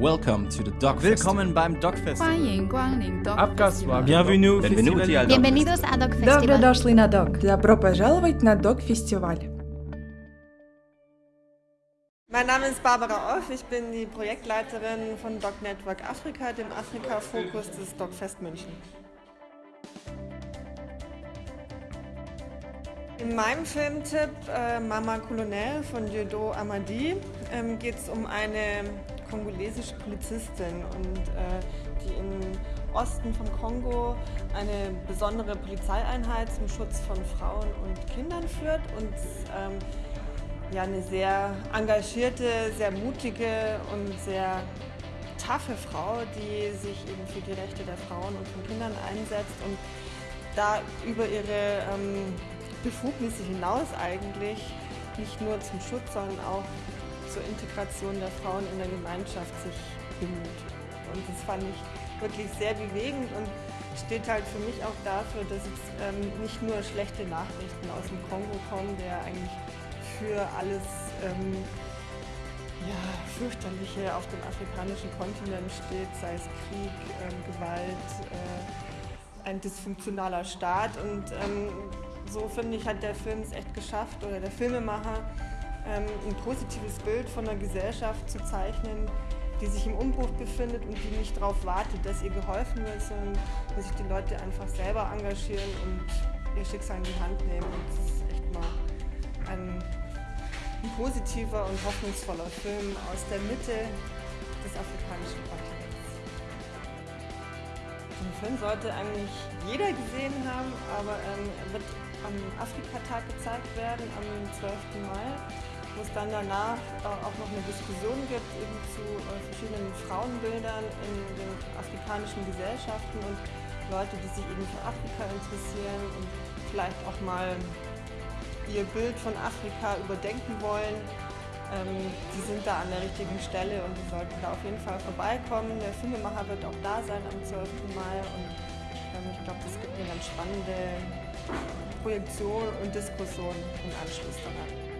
Welcome to the Dog Willkommen beim Dog Festival. Abgaswagen. Bienvenue Bienvenue al Dog Bienvenidos a Dog Festival. Добро дошли на Dog. Добро пожаловать на Dog Festival. Mein Name ist Barbara Off, ich bin die Projektleiterin von Dog Network Afrika, dem Afrika-Fokus des Dog Fest München. In meinem Filmtipp äh, Mama Colonel von Jodo Amadi ähm, geht es um eine kongolesische Polizistin, und, äh, die im Osten vom Kongo eine besondere Polizeieinheit zum Schutz von Frauen und Kindern führt und ähm, ja, eine sehr engagierte, sehr mutige und sehr taffe Frau, die sich eben für die Rechte der Frauen und von Kindern einsetzt und da über ihre ähm, Befugnisse hinaus eigentlich nicht nur zum Schutz, sondern auch zur Integration der Frauen in der Gemeinschaft sich bemüht. Und das fand ich wirklich sehr bewegend und steht halt für mich auch dafür, dass es ähm, nicht nur schlechte Nachrichten aus dem Kongo kommen, der eigentlich für alles ähm, ja, fürchterliche auf dem afrikanischen Kontinent steht, sei es Krieg, ähm, Gewalt, äh, ein dysfunktionaler Staat. Und ähm, so finde ich, hat der Film es echt geschafft, oder der Filmemacher, ein positives Bild von einer Gesellschaft zu zeichnen, die sich im Umbruch befindet und die nicht darauf wartet, dass ihr geholfen wird, sondern dass sich die Leute einfach selber engagieren und ihr Schicksal in die Hand nehmen. Und das ist echt mal ein ein positiver und hoffnungsvoller Film aus der Mitte des afrikanischen Kontinents. Den Film sollte eigentlich jeder gesehen haben, aber ähm, er wird am Afrikatag gezeigt werden, am 12. Mai, wo es dann danach äh, auch noch eine Diskussion gibt eben zu äh, verschiedenen Frauenbildern in den afrikanischen Gesellschaften und Leute, die sich eben für Afrika interessieren und vielleicht auch mal ihr Bild von Afrika überdenken wollen, ähm, die sind da an der richtigen Stelle und die sollten da auf jeden Fall vorbeikommen. Der Filmemacher wird auch da sein am 12. Mai und ich glaube, das gibt eine ganz spannende Projektion und Diskussion im Anschluss daran.